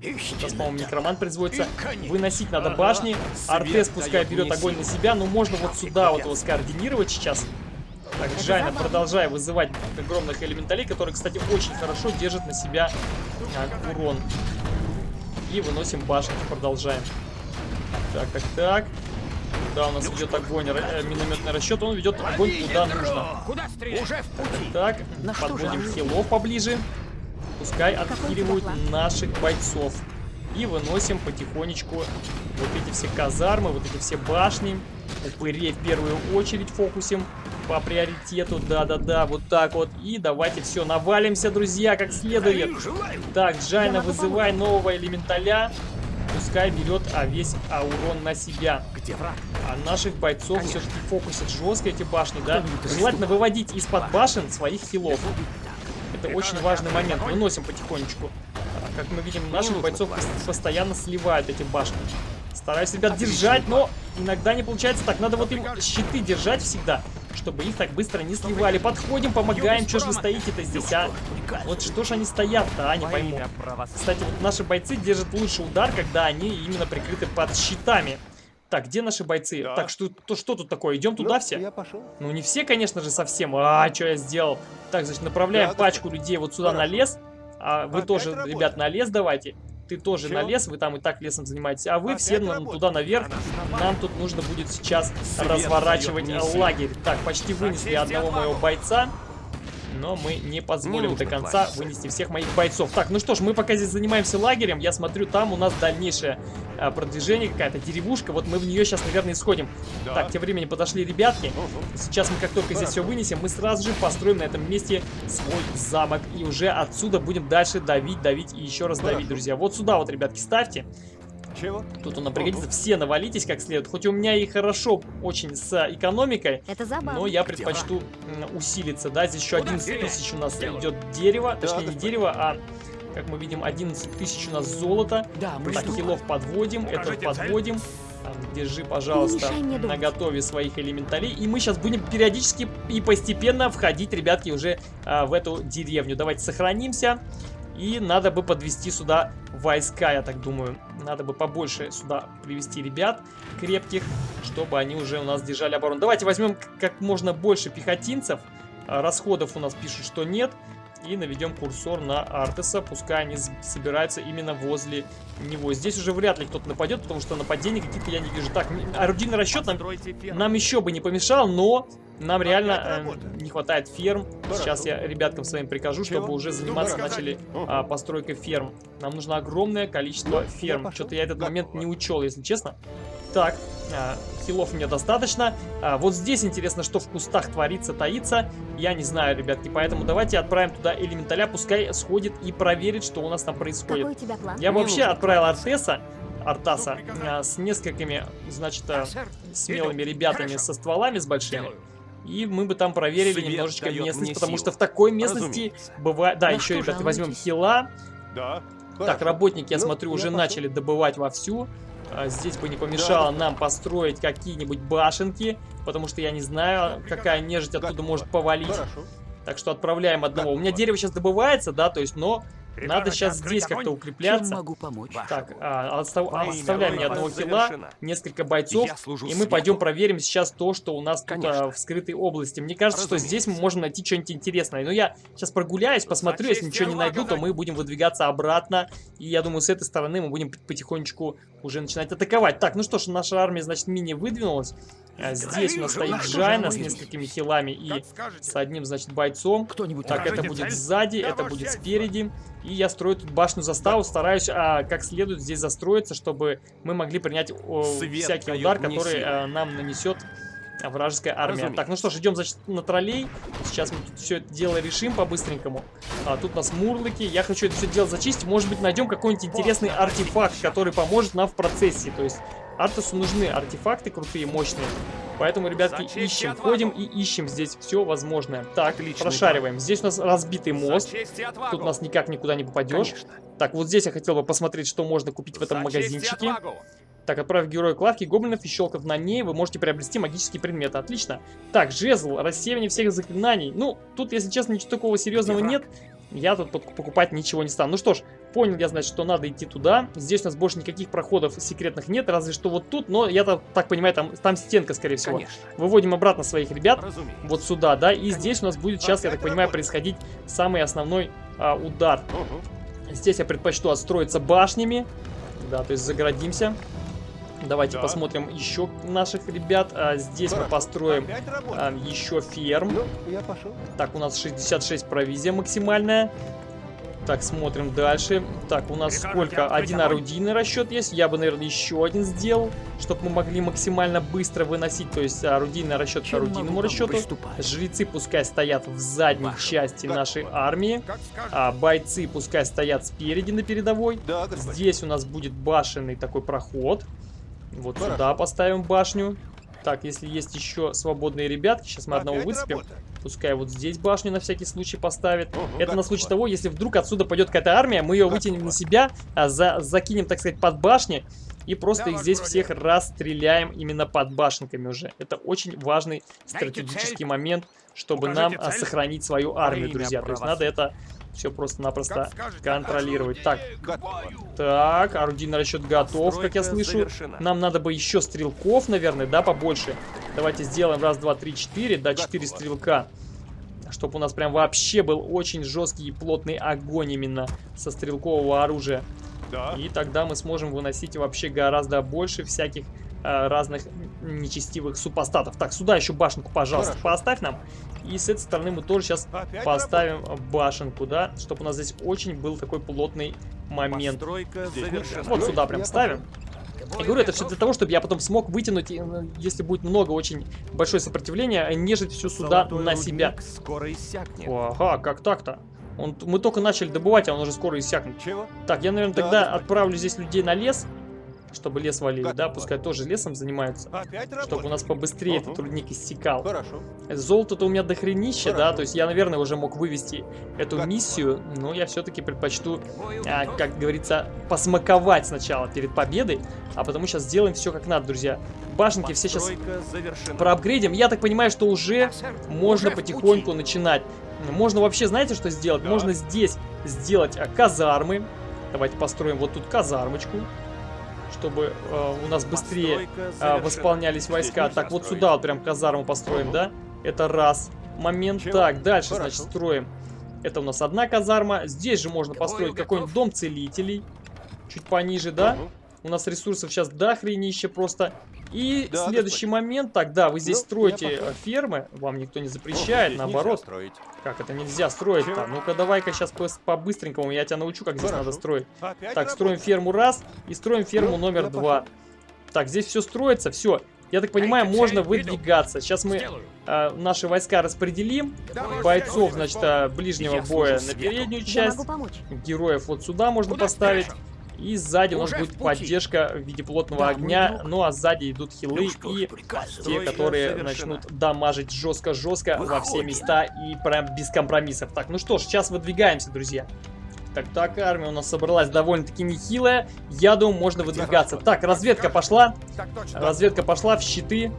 Сейчас, по-моему, некромант производится. Выносить надо башни. Артес пускай берет огонь на себя, но можно вот сюда вот его скоординировать сейчас. Так, Джайна, продолжай вызывать огромных элементалей, которые, кстати, очень хорошо держат на себя а, урон. И выносим башни, продолжаем. Так, так, так. Куда у нас идет огонь? Э, минометный расчет, он ведет огонь куда нужно. Куда? Уже в пути. Так, На что подводим хилов поближе. Пускай отхиливают наших бойцов. И выносим потихонечку вот эти все казармы, вот эти все башни. Упырей в первую очередь фокусим по приоритету. Да-да-да, вот так вот. И давайте все, навалимся, друзья, как следует. Так, Джайна, вызывай нового элементаля. Пускай берет а, весь а, урон на себя. Где враг? А наших бойцов все-таки фокусят жестко эти башни, да? Желательно выводить из-под башен своих хилов. Это очень важный момент. Выносим потихонечку. А, Как мы видим, наших бойцов постоянно сливают эти башни. Стараюсь, ребят, держать, но иногда не получается. Так, надо вот им щиты держать всегда, чтобы их так быстро не сливали. Подходим, помогаем. Что ж вы стоите-то здесь, а? Вот что ж они стоят-то, а? Не пойму. Кстати, вот наши бойцы держат лучший удар, когда они именно прикрыты под щитами. Так, где наши бойцы? Да. Так, что, то, что тут такое? Идем туда все? Я пошел. Ну, не все, конечно же, совсем. А, что я сделал? Так, значит, направляем Да, да. пачку людей вот сюда на Хорошо. лес. А вы Опять тоже, работа. ребят, на лес давайте. Ты тоже Чего? на лес, вы там и так лесом занимаетесь. А вы Опять все на- туда наверх. Нам тут нужно будет сейчас Свет разворачивать лагерь. Так, почти вынесли одного моего бойца. Но мы не позволим Не до нужно конца кланяться. вынести всех моих бойцов. Так, ну что ж, мы пока здесь занимаемся лагерем. Я смотрю, там у нас дальнейшее а, продвижение, какая-то деревушка. Вот мы в нее сейчас, наверное, исходим. Да. Так, тем временем подошли ребятки. Сейчас мы как только здесь все вынесем, мы сразу же построим на этом месте свой замок. И уже отсюда будем дальше давить, давить и еще раз давить, друзья. Вот сюда вот, ребятки, ставьте. Чего? Тут он пригодится. Все навалитесь как следует. Хоть у меня и хорошо очень с экономикой, Это забавно. но я предпочту м, усилиться. Да, здесь еще Куда 11 стрелять? тысяч у нас Делаю. идет дерево. Точнее, не господин. дерево, а, как мы видим, 11 тысяч у нас золота. Да, мы Так, хилов подводим, это подводим. А, Держи, пожалуйста, на готове своих элементалей. И мы сейчас будем периодически и постепенно входить, ребятки, уже а, в эту деревню. Давайте сохранимся. И надо бы подвести сюда войска, я так думаю. Надо бы побольше сюда привести ребят крепких, чтобы они уже у нас держали оборону. Давайте возьмем как можно больше пехотинцев. А, Расходов у нас пишут, что нет. И наведем курсор на Артеса. Пускай они собираются именно возле него. Здесь уже вряд ли кто-то нападет, потому что нападений каких-то я не вижу. Так, орудийный расчет нам, нам еще бы не помешал, но нам реально э, не хватает ферм. Сейчас я ребяткам своим прикажу, чтобы уже заниматься начали а, постройкой ферм. Нам нужно огромное количество Ну, ферм. Что-то я этот момент не учел, если честно. Так, а, хилов мне достаточно. А, вот здесь интересно, что в кустах творится, таится. Я не знаю, ребятки, поэтому давайте отправим туда элементаля. Пускай сходит и проверит, что у нас там происходит. Какой у тебя план? Я вообще отправил. Артеса, Артаса, а, с несколькими, значит, сэр. смелыми ребятами Хорошо. со стволами, с большими. И мы бы там проверили Свет немножечко местность, потому силу. что в такой местности Разумеется. бывает... Да, На еще, ребята, возьмем хила. Да. Так, работники, я Ну, смотрю, я уже пошел. начали добывать вовсю. А, Здесь бы не помешало нам построить какие-нибудь башенки, потому что я не знаю, какая нежить оттуда может повалить. Так что отправляем одного. У меня дерево сейчас добывается, да, то есть, но надо сейчас здесь как-то укрепляться. могу помочь? Так, а, отстав- мне Бога одного хила, несколько бойцов, и мы пойдем проверим сейчас то, что у нас тут а, в скрытой области. Мне кажется, что здесь мы можем найти что-нибудь интересное. Но я сейчас прогуляюсь, посмотрю, если ничего не найду, то мы будем выдвигаться обратно. И я думаю, с этой стороны мы будем потихонечку уже начинать атаковать. Так, ну что ж, наша армия, значит, мини выдвинулась. А, Здесь у нас стоит Джайна с несколькими хилами и с одним, значит, бойцом. Кто-нибудь Так, это будет сзади, это будет спереди. И я строю тут башню заставу, стараюсь а, как следует здесь застроиться, чтобы мы могли принять о, Свет всякий удар, который а, нам нанесет вражеская армия. Разумеется. Так, ну что ж, идем, значит, на троллей. Сейчас мы тут все это дело решим по-быстренькому. А, тут у нас мурлыки. Я хочу это все дело зачистить. Может быть, найдем какой-нибудь интересный артефакт, который поможет нам в процессе. То есть, Артусу нужны артефакты крутые, мощные. Поэтому, ребятки, За честь и ищем, отвагу. ходим и ищем здесь все возможное. Так, Отличный прошариваем. Здесь у нас разбитый мост. Тут у нас никак никуда не попадешь. Конечно. Так, вот здесь я хотел бы посмотреть, что можно купить в этом За честь и магазинчике. отвагу. Так, отправив героя к лавке гоблинов и щелкав на ней, вы можете приобрести магические предметы. Отлично. Так, жезл, рассеивание всех заклинаний. Ну, тут, если честно, ничего такого серьезного Где нет. Я тут пок- покупать ничего не стану. Ну что ж, понял я, значит, что надо идти туда. Здесь у нас больше никаких проходов секретных нет, разве что вот тут. Но я так, так понимаю, там, там стенка, скорее всего. Конечно. Выводим обратно своих ребят Разумеется. вот сюда, да, и здесь у нас будет сейчас, я так понимаю, происходить самый основной а, удар. Угу. Здесь я предпочту отстроиться башнями, да, то есть загородимся. Давайте Да. посмотрим еще наших ребят. А, здесь мы Хорошо. построим Опять работа. а, еще ферм. Ну, я пошел. Так, у нас 66 провизия максимальная. Так, смотрим дальше. Так, у нас сколько? Один орудийный расчет есть. Я бы, наверное, еще один сделал, чтобы мы могли максимально быстро выносить. То есть орудийный расчет к орудийному расчету. Жрецы пускай стоят в задней Вашу. части нашей армии. А бойцы пускай стоят спереди на передовой. Здесь у нас будет башенный такой проход. Вот Хорошо. сюда поставим башню. Так, если есть еще свободные ребятки, сейчас мы одного Опять выцепим. работа. Пускай вот здесь башню на всякий случай поставит. Ого, Это на случай того, если вдруг отсюда пойдет какая-то армия, мы ее вытянем на себя, а за- закинем, так сказать, под башни. И просто Да, их здесь бродяга. всех расстреляем именно под башенками уже. Это очень важный стратегический момент, чтобы Укажите нам а, цель. сохранить свою Во армию, друзья. То есть надо это все просто-напросто контролировать. Так, так, орудийный расчет готов, как я слышу. завершена. Нам надо бы еще стрелков, наверное, да, побольше. Давайте сделаем раз, два, три, четыре, да, четыре стрелка. Чтобы у нас прям вообще был очень жесткий и плотный огонь именно со стрелкового оружия. Да. И тогда мы сможем выносить вообще гораздо больше всяких разных нечестивых супостатов. Так, сюда еще башенку, пожалуйста, Хорошо. поставь нам. И с этой стороны мы тоже сейчас Опять поставим башенку, да, чтобы у нас здесь очень был такой плотный момент. Вот сюда прям Я ставим. Я говорю, это все для того, чтобы я потом смог вытянуть, э, если будет много очень большое сопротивление, нежить все сюда Золотой на себя. скоро иссякнет. Ага, как так-то? Он, мы только начали добывать, а он уже скоро иссякнет. Чего? Так, я, наверное, Да, тогда господин. отправлю здесь людей на лес, чтобы лес валили, да, пускай тоже лесом занимаются, Опять чтобы у нас побыстрее этот рудник иссякал. Хорошо. Золото-то у меня дохренища, да, то есть я, наверное, уже мог вывести эту миссию, но я все-таки предпочту, а, как говорится, посмаковать сначала перед победой, а потому сейчас сделаем все как надо, друзья. Башенки все сейчас завершена. проапгрейдим. Я так понимаю, что уже можно Уже потихоньку начинать. Можно вообще, знаете, что сделать? Да. Можно здесь сделать а, казармы. Давайте построим вот тут казармочку, чтобы э, у нас быстрее завершена. восполнялись войска. Так, вот сюда вот прям казарму построим, да? Это раз. Момент. Так, дальше, значит, строим. Это у нас одна казарма. Здесь же можно построить какой-нибудь дом целителей. Чуть пониже, да? У нас ресурсов сейчас дохренище просто. И Да, следующий момент. Так, да, вы здесь Ну, строите пошел. фермы. Вам никто не запрещает, здесь наоборот. строить. Как это нельзя строить-то? Ну-ка, давай-ка сейчас по-быстренькому я тебя научу, как здесь Хорошо. надо строить. Опять Так, строим работа. ферму раз и строим ферму Ну, номер два. Так, здесь все строится, все. Я так понимаю, Дайте можно выдвигаться. Сейчас мы э, наши войска распределим. Давай, Бойцов, значит, э, ближнего боя на переднюю часть. Героев вот сюда можно Куда поставить. И сзади у нас Уже будет поддержка в виде плотного Да, огня. Ну а сзади идут хилы Ну что и те, которые завершена. начнут дамажить жестко-жестко во все места и прям без компромиссов. Так, ну что ж, сейчас выдвигаемся, друзья. Так, так, армия у нас собралась довольно-таки нехилая. Я думаю, можно выдвигаться. Так, разведка пошла. Так. Разведка пошла в щиты.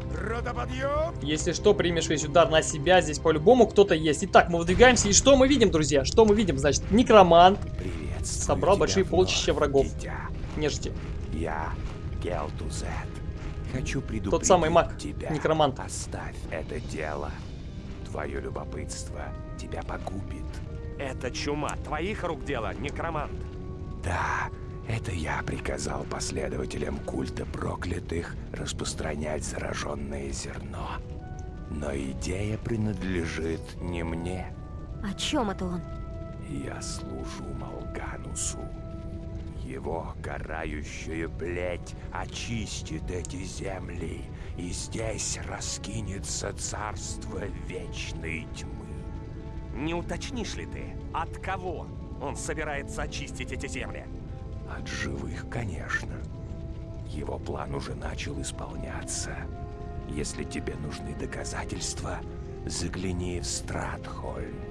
Если что, примешь весь удар на себя. Здесь по-любому кто-то есть. Итак, мы выдвигаемся. И что мы видим, друзья? Что мы видим? Значит, некромант. Приветствую Собрал большие полчища врагов. дитя. Нежити. Я Гелтузет. Хочу предупредить Тот самый маг, тебя. некромант. Оставь это дело. Твое любопытство тебя погубит. Это чума. Твоих рук дело, некромант. Да, это я приказал последователям культа проклятых распространять зараженное зерно. Но идея принадлежит не мне. О чем это он? Я служу Малганусу. Его карающая плеть очистит эти земли, и здесь раскинется царство вечной тьмы. Не уточнишь ли ты, от кого он собирается очистить эти земли? От живых, конечно. Его план уже начал исполняться. Если тебе нужны доказательства, загляни в Стратхольм.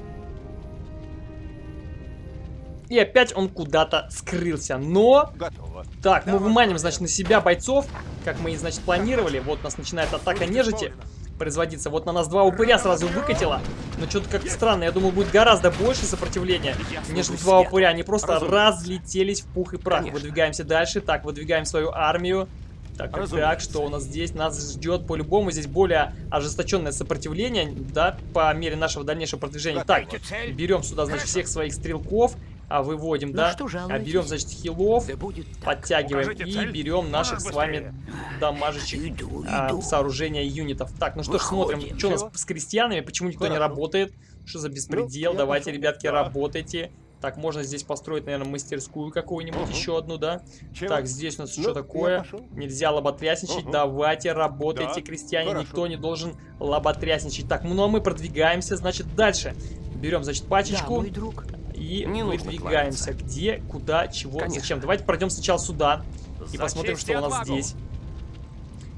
И опять он куда-то скрылся. Но Готово. Так, мы выманим, значит, на себя бойцов, как мы и, значит, планировали. Вот у нас начинает атака нежити производиться. Вот на нас два упыря сразу выкатило. Но что-то как-то странно. Я думал, будет гораздо больше сопротивления, нежели два упыря. Они просто разлетелись в пух и прах. Конечно. Выдвигаемся дальше. Так, выдвигаем свою армию. Так, так, так, что у нас здесь? Нас ждет по-любому здесь более ожесточенное сопротивление, да, по мере нашего дальнейшего продвижения. Так, берем сюда, значит, всех своих стрелков, а выводим, Ну да, что а берем, значит, хилов, Да подтягиваем и цель. берем наших Можешь с вами дамажащих Иду, а, иду. сооружения юнитов. Так, ну что ж, Выходим. смотрим, что у нас с крестьянами, почему никто не Хорошо. работает, что за беспредел, Ну, давайте, пошел. ребятки, Да. работайте. Так, можно здесь построить, наверное, мастерскую какую-нибудь, еще одну, да? Чего? Так, здесь у нас Ну, что такое? Нельзя лоботрясничать. Ага. Давайте, работайте, Да, крестьяне. хорошо. Никто не должен лоботрясничать. Так, ну а мы продвигаемся, значит, дальше. Берем, значит, пачечку друг. И Не нужно выдвигаемся. Где, куда, чего, Конечно. зачем. Давайте пройдем сначала сюда и За посмотрим, что у нас отвагу. здесь.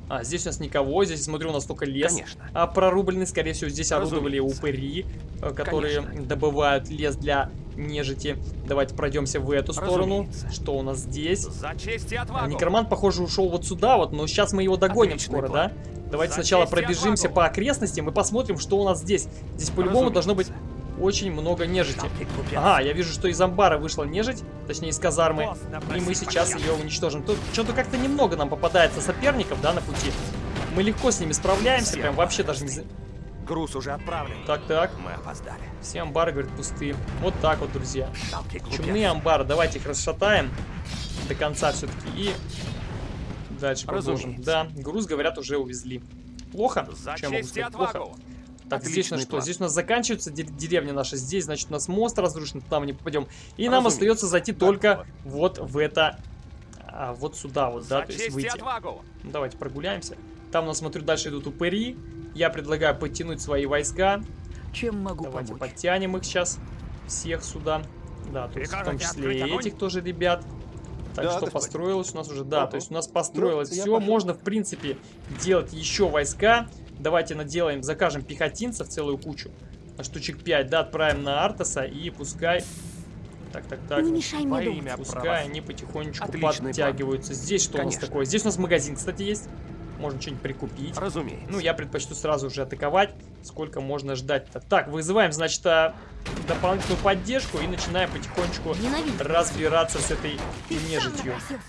А, здесь у нас никого, здесь, смотрю, у нас только лес Конечно. а, прорубленный. Скорее всего, здесь орудовали упыри, э, которые Конечно. добывают лес для нежити. Давайте пройдемся в эту сторону. Разумеется. Что у нас здесь? За честь и А, отвагу! Некромант, похоже, ушел вот сюда вот, но сейчас мы его догоним Отличный скоро, план. да? Давайте За сначала пробежимся по окрестностям и посмотрим, что у нас здесь. Здесь по-любому должно быть очень много нежити. Ага, я вижу, что из амбара вышла нежить, точнее из казармы. И мы сейчас ее уничтожим. Тут что-то как-то немного нам попадается соперников, да, на пути. Мы легко с ними справляемся, прям вообще даже не... Груз уже отправлен. Так, так. Мы опоздали. Все амбары, говорят, пустые. Вот так вот, друзья. Чумные амбары. Давайте их расшатаем до конца все-таки. И дальше продолжим. Да, груз, говорят, уже увезли. Плохо? За Чем могу сказать? Плохо. Так, здесь у нас Отличный что? план. Здесь у нас заканчивается де- деревня наша. Здесь, значит, у нас мост разрушен, туда мы не попадем. И нам Разумеется. остается зайти Да, только вот в это... а, вот сюда вот, да, За то есть выйти. отвагу! Ну, Давайте прогуляемся. Там у нас, смотрю, дальше идут упыри. Я предлагаю подтянуть свои войска. Чем могу Давайте помочь? подтянем их сейчас. Всех сюда. Да, то есть в том числе и этих тоже ребят. Так Да, что построилось у нас уже, да, Ага. то есть у нас построилось Ну, все. Можно, в принципе, делать еще войска. Давайте наделаем, закажем пехотинцев целую кучу. Штучек 5, да, отправим на Артаса и пускай... Так, так, так. Не мешай мне думать. имя Пускай права. они потихонечку Отличный подтягиваются. Здесь что у нас Конечно. такое? Здесь у нас магазин, кстати, есть. Можно что-нибудь прикупить. Разумеется. Ну, я предпочту сразу же атаковать. Сколько можно ждать-то? Так, вызываем, значит, а, дополнительную поддержку и начинаем потихонечку Ненавижу. разбираться с этой нежитью. напросился.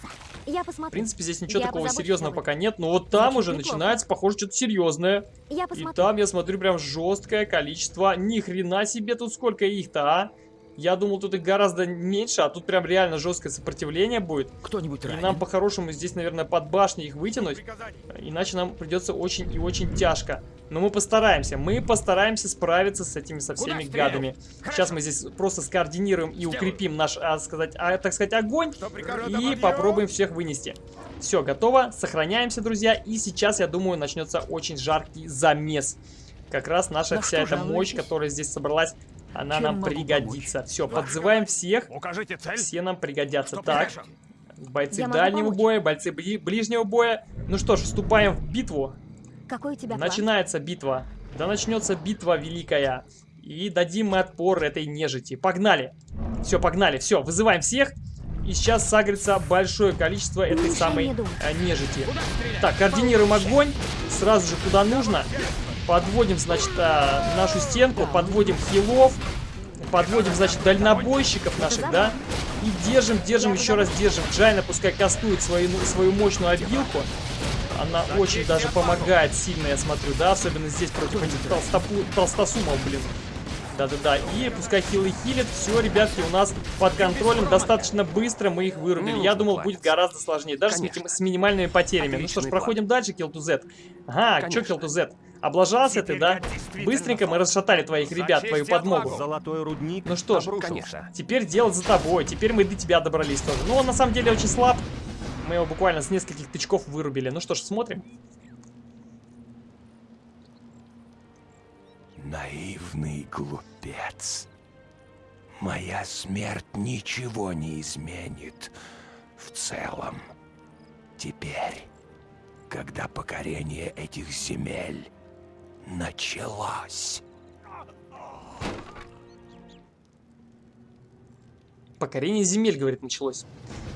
Я В посмотрю. принципе, здесь ничего Я такого серьезного пока нет. Но вот там уже неплохо. начинается, похоже, что-то серьезное. Я И там, я смотрю, прям жесткое количество. Ни хрена себе тут сколько их-то, а? Я думал, тут их гораздо меньше, а тут прям реально жесткое сопротивление будет. Кто-нибудь И ранен? нам по-хорошему здесь, наверное, под башней их вытянуть. Иначе нам придется очень и очень тяжко. Но мы постараемся. Мы постараемся справиться с этими со всеми гадами. Сейчас мы здесь просто скоординируем и укрепим наш, а, сказать, а, так сказать, огонь. И попробуем всех вынести. Все, готово. Сохраняемся, друзья. И сейчас, я думаю, начнется очень жаркий замес. Как раз наша На вся эта мощь, которая здесь собралась, она Чем нам пригодится. Все, подзываем всех. Укажите цель. Все нам пригодятся. Что Так, прикажем? бойцы Я дальнего помочь. боя, бойцы бли- ближнего боя. Ну что ж, вступаем в битву. Какой у тебя план? Начинается битва. Да начнется битва великая. И дадим мы отпор этой нежити. Погнали. Все, погнали. Все, вызываем всех. И сейчас сагрится большое количество этой мешай самой думать. э, нежити. Так, координируем огонь. Сразу же куда нужно. Подводим, значит, а, нашу стенку. Подводим хилов. Подводим, значит, дальнобойщиков наших, да. И держим, держим, еще раз держим. Джайна пускай кастует свою, свою мощную обилку. Она очень даже помогает сильно, я смотрю, да, особенно здесь против этих толстопу- толстосумов, блин. Да-да-да, и пускай хилы хилят, все, ребятки, у нас под контролем, достаточно быстро мы их вырубили. Не Я думал, будет гораздо сложнее, даже с, с минимальными потерями. ну что ж, проходим дальше, Kill to Z. Ага, что. Kill to Z? Облажался ты, Теперь да? я действительно Быстренько мы расшатали твоих ребят, твою подмогу. Золотой рудник Ну что ж. Конечно. Теперь дело за тобой, теперь мы до тебя добрались тоже. Ну, он на самом деле очень слаб. Мы его буквально с нескольких тычков вырубили. Ну что ж, смотрим. Наивный глупец. Моя смерть ничего не изменит в целом. Теперь, когда покорение этих земель началось. Покорение земель, говорит, началось.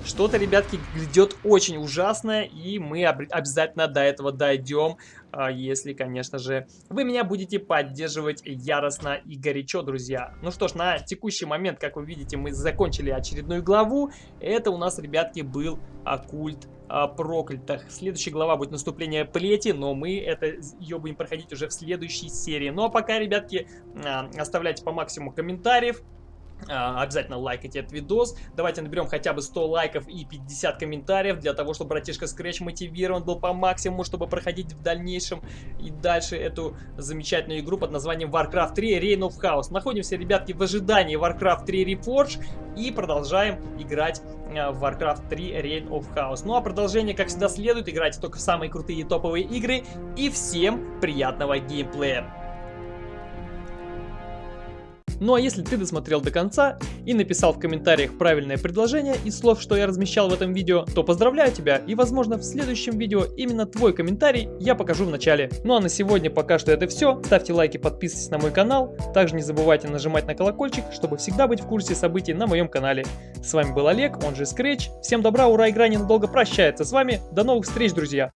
Что-то, ребятки, грядет очень ужасное, и мы об- обязательно до этого дойдем, а, если, конечно же, вы меня будете поддерживать яростно и горячо, друзья. Ну что ж, на текущий момент, как вы видите, мы закончили очередную главу. Это у нас, ребятки, был оккульт а, проклятых. Следующая глава будет наступление плети, но мы это, ее будем проходить уже в следующей серии. Ну а пока, ребятки, а, оставляйте по максимуму комментариев, обязательно лайкайте этот видос. Давайте наберем хотя бы 100 лайков и 50 комментариев, для того, чтобы братишка Scratch мотивирован был по максимуму, чтобы проходить в дальнейшем и дальше эту замечательную игру под названием Warcraft 3 Reign of Chaos. Находимся, ребятки, в ожидании Warcraft 3 Reforge и продолжаем играть а, в Warcraft 3 Reign of Chaos. Ну а продолжение, как всегда, следует. Играйте только в самые крутые топовые игры. И всем приятного геймплея! Ну а если ты досмотрел до конца и написал в комментариях правильное предложение из слов, что я размещал в этом видео, то поздравляю тебя и возможно в следующем видео именно твой комментарий я покажу в начале. Ну а на сегодня пока что это все. Ставьте лайки, подписывайтесь на мой канал. Также не забывайте нажимать на колокольчик, чтобы всегда быть в курсе событий на моем канале. С вами был Олег, он же Scratch. Всем добра, ура, игра ненадолго прощается с вами. До новых встреч, друзья!